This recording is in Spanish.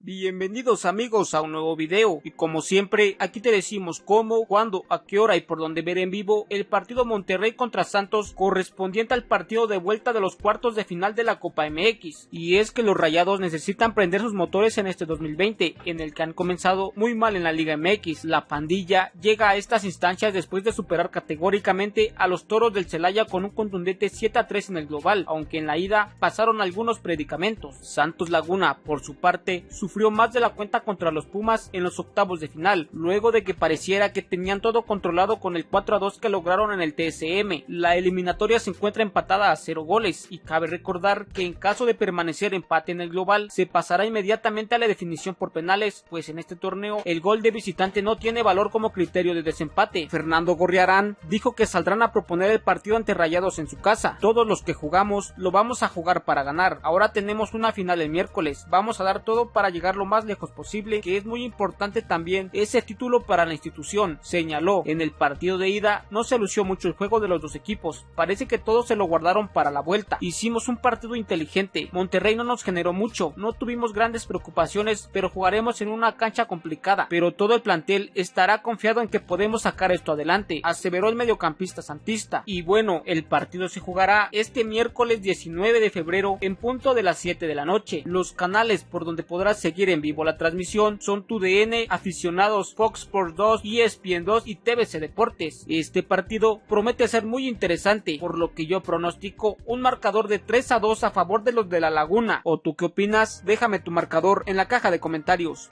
Bienvenidos amigos a un nuevo video. Y como siempre aquí te decimos cómo, cuándo, a qué hora y por dónde ver en vivo el partido Monterrey contra Santos correspondiente al partido de vuelta de los cuartos de final de la Copa MX y es que los rayados necesitan prender sus motores en este 2020 en el que han comenzado muy mal en la Liga MX la pandilla llega a estas instancias después de superar categóricamente a los toros del Celaya con un contundente 7 a 3 en el global aunque en la ida pasaron algunos predicamentos. Santos Laguna por su parte sufrió más de la cuenta contra los Pumas en los octavos de final, luego de que pareciera que tenían todo controlado con el 4 a 2 que lograron en el TSM. La eliminatoria se encuentra empatada a 0 goles y cabe recordar que en caso de permanecer empate en el global se pasará inmediatamente a la definición por penales, pues en este torneo el gol de visitante no tiene valor como criterio de desempate. Fernando Gorriarán dijo que saldrán a proponer el partido ante Rayados en su casa. Todos los que jugamos lo vamos a jugar para ganar. Ahora tenemos una final el miércoles. Vamos a dar todo para llegar lo más lejos posible, que es muy importante también ese título para la institución, señaló. En el partido de ida no se lució mucho el juego de los dos equipos, parece que todos se lo guardaron para la vuelta. Hicimos un partido inteligente, Monterrey no nos generó mucho, no tuvimos grandes preocupaciones, pero jugaremos en una cancha complicada, pero todo el plantel estará confiado en que podemos sacar esto adelante, aseveró el mediocampista santista. Y bueno, el partido se jugará este miércoles 19 de febrero en punto de las 7 de la noche. Los canales por donde podrás seguir en vivo la transmisión son TUDN, aficionados Fox Sports 2, ESPN 2 y TVC Deportes. Este partido promete ser muy interesante, por lo que yo pronostico un marcador de 3 a 2 a favor de los de la Laguna. ¿O tú qué opinas? Déjame tu marcador en la caja de comentarios.